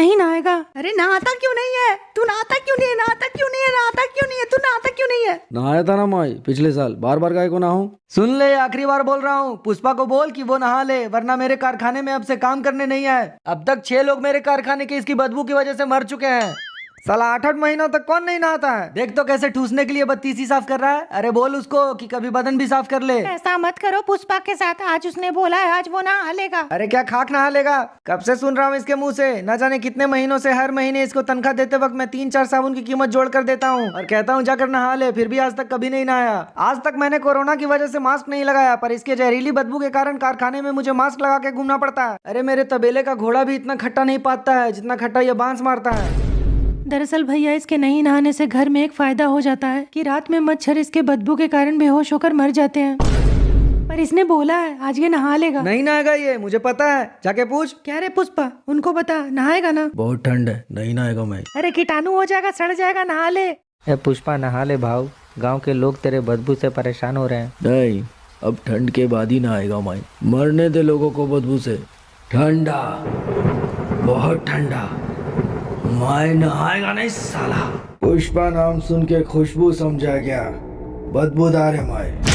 नहीं नहाएगा। अरे नहाता क्यों नहीं है? तू नहाता क्यों नहीं है? नहाता क्यों नहीं है? नहाता क्यों नहीं है? तू नहाता क्यों नहीं है? नहाया था ना माई पिछले साल। बार बार गाय को नहाऊं? सुन ले, आखिरी बार बोल रहा हूँ। पुष्पा को बोल कि वो नहा ले, वरना मेरे कारखाने में अब से काम करने नहीं आए। अब तक छह लोग मेरे कारखाने के इसकी बदबू की वजह से मर चुके हैं। साला आठ आठ महीनों तक कौन नहीं नहाता है? देख तो कैसे ठूसने के लिए बत्तीसी साफ़ कर रहा है। अरे बोल उसको कि कभी बदन भी साफ़ कर ले। ऐसा मत करो पुष्पा के साथ। आज उसने बोला है आज वो नहा लेगा। अरे क्या खाक नहा लेगा? कब से सुन रहा हूँ इसके मुँह से? न जाने कितने महीनों से हर महीने इसको तनख्वाह देते वक्त मैं तीन चार साबुन की कीमत जोड़ कर देता हूँ। और कहता हूँ जाकर नहा ले फिर भी आज तक कभी नहीं नहाया। आज तक मैंने कोरोना की वजह से मास्क नहीं लगाया पर इसके जहरीली बदबू के कारण कारखाने में मुझे मास्क लगा के घूमना पड़ता है। अरे मेरे तबेले का घोड़ा भी इतना खट्टा नहीं पाता है जितना खट्टा ये बाँस मारता है। दरअसल भैया इसके नहीं नहाने से घर में एक फ़ायदा हो जाता है कि रात में मच्छर इसके बदबू के कारण बेहोश होकर मर जाते हैं। पर इसने बोला है आज ये नहा लेगा। नहीं नहाएगा ये मुझे पता है। जाके पूछ। क्या रे पुष्पा? उनको बता नहाएगा ना? बहुत ठंड है नहीं नहाएगा मैं। अरे कीटाणु हो जाएगा सड़ जाएगा नहा ले। ए पुष्पा नहा ले भाव। गाँव के लोग तेरे बदबू से परेशान हो रहे हैं। नहीं अब ठंड के बाद ही नहाएगा मैं। मरने दे लोगों को बदबू से। ठंडा बहुत ठंडा। मैं नहाएगा नहीं साला। पुष्पा नाम सुन के खुशबू समझा गया। बदबूदार है मैं